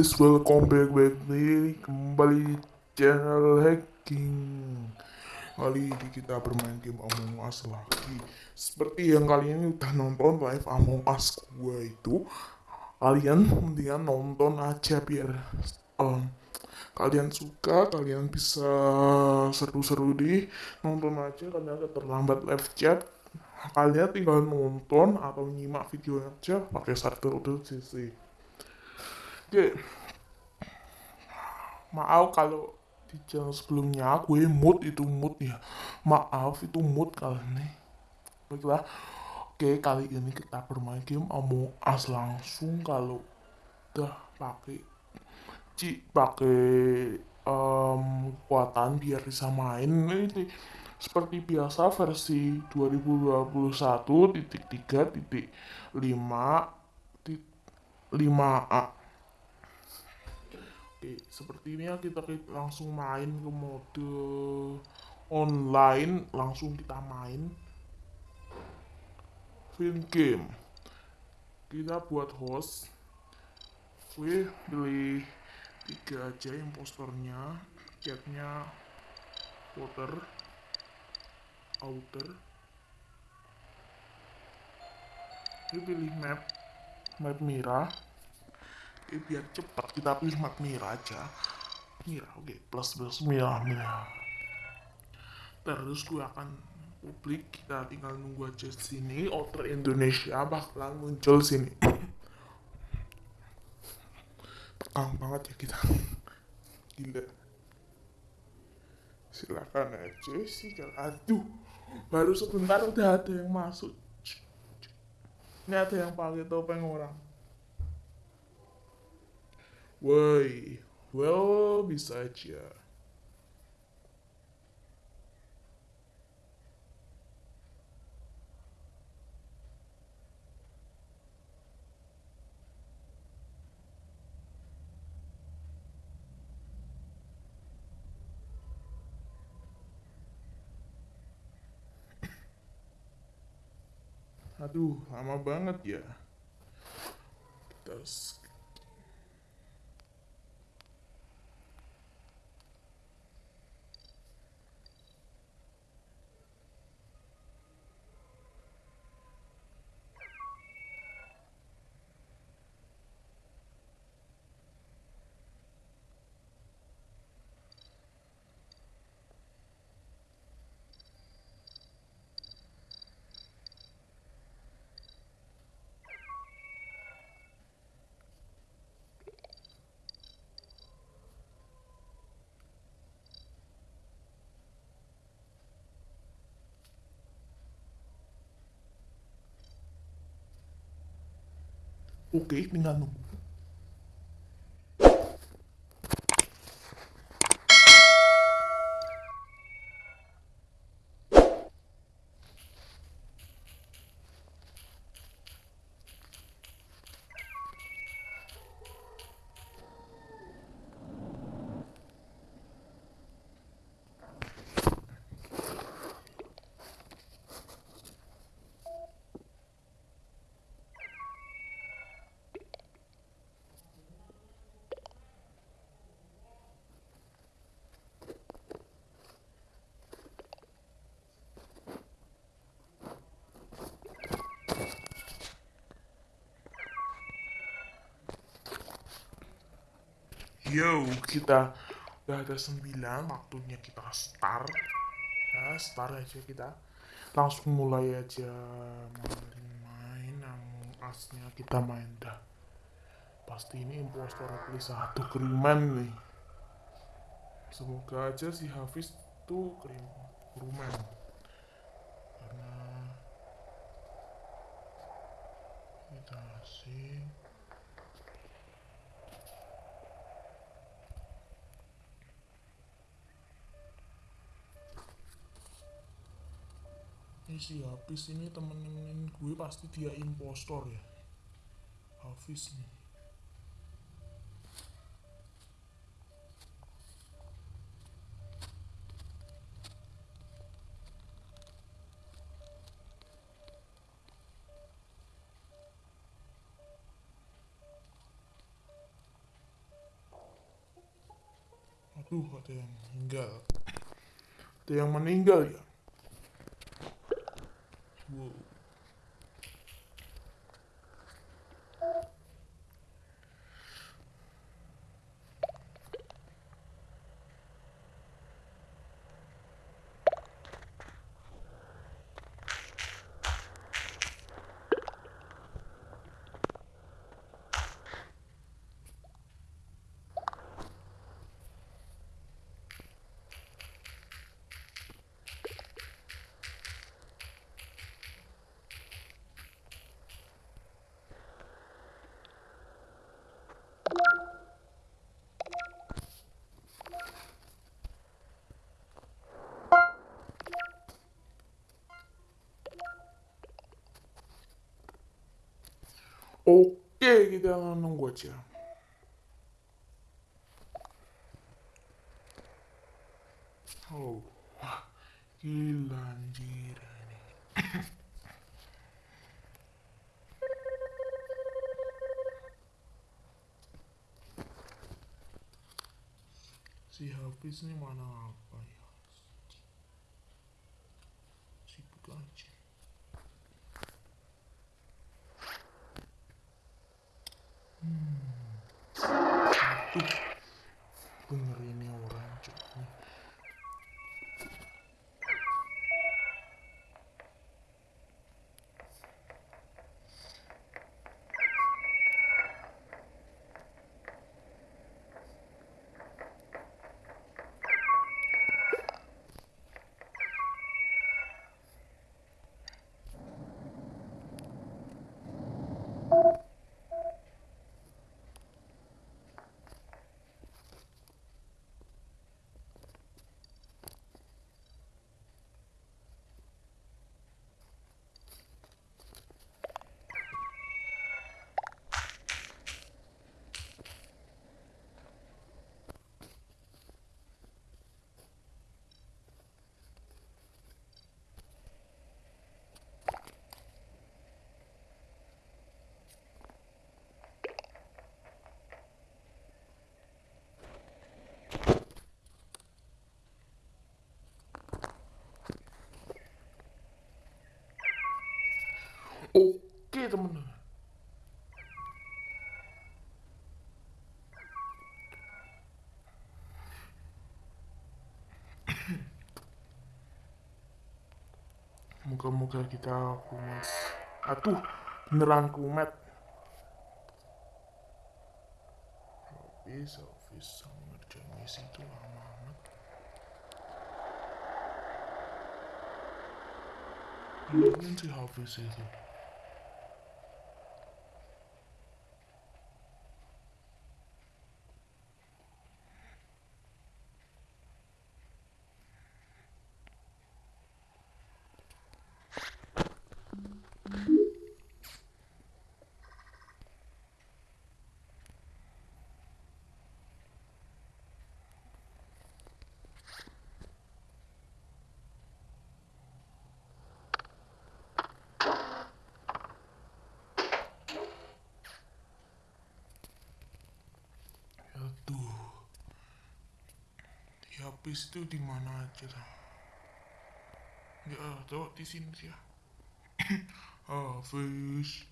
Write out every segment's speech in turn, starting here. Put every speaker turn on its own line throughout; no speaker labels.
baik-baik nih kembali di channel hacking. Kali ini kita bermain game Among Us lagi. Seperti yang kalian udah nonton live Among Us gue itu Kalian mendingan nonton aja biar um, Kalian suka, kalian bisa seru-seru di Nonton aja, agak terlambat live chat. Kalian tinggal nonton atau nyimak videonya aja pakai subtitle CC Oke. Maaf kalau di channel sebelumnya aku eh, mood itu mood ya. Maaf itu mood kali ini. Baiklah. Oke, kali ini kita bermain game Among Us langsung kalau udah pakai ci pakai um, kekuatan biar bisa main ini seperti biasa versi 2021 titik 3 titik 5 5A Oke, Sepertinya kita langsung main ke mode online, langsung kita main Fin game. Kita buat host. Gue pilih tiga aja imposternya, chatnya, water, outer. Gue pilih map, map merah eh, biar cepat kita pilih map merah aja. Merah oke plus plus merah merah terus gue akan publik kita tinggal nunggu aja sini outer Indonesia bakalan muncul sini. Tegang banget ya kita. Gila. Silakan aja sih aduh. Baru sebentar udah ada yang masuk. Ini ada yang pakai topeng orang Woi, well bisa aja. Aduh, lama banget ya. Kita Oke, tinggal nunggu. Yo, kita udah ada sembilan, waktunya kita start. Ya, start aja kita. Langsung mulai aja main-main Among Us-nya kita main dah. Pasti ini impostor pilih satu kriman nih. Semoga aja si Hafiz tuh krim kriman. Karena kita asing. Ini si Hafiz ini temen-temen gue pasti dia impostor ya Hafiz nih Duh, ada yang meninggal. Ada yang meninggal ya. Whoa. Wow. Oke, kita nunggu aja. Oh, wah, gila anjir ini. si Hafiz ini mana apa ya? Sibuk aja. Aduh, bener ini orang cuy. Oke teman-teman. Moga-moga kita kumat. Atuh, beneran kumat. Hafiz sama ngerjain misi itu lama amat. Mungkin si Hafiz itu. Aduh. Di habis itu di mana aja tuh? Ya, tuh di sini ya. ah, fish.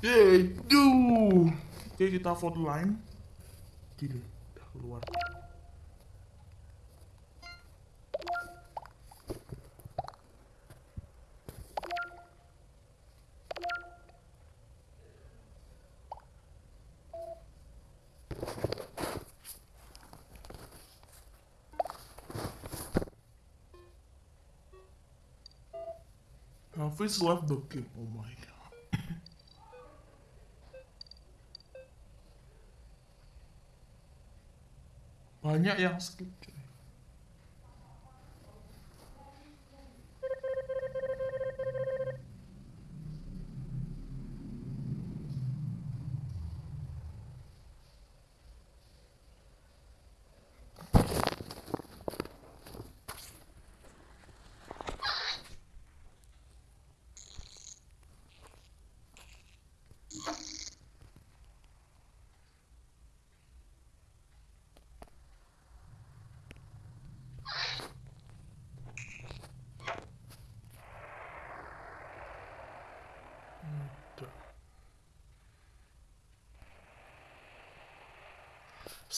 Duh. Oke, kita vote line. Gila, udah keluar. Hafiz left the game. Oh my god. Banyak yang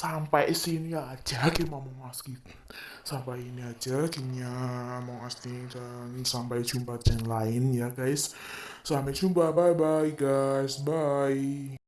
sampai sini aja Among Us gitu. sampai ini aja gamenya Among Us nih dan sampai jumpa channel lain ya guys. Sampai jumpa. Bye bye guys. Bye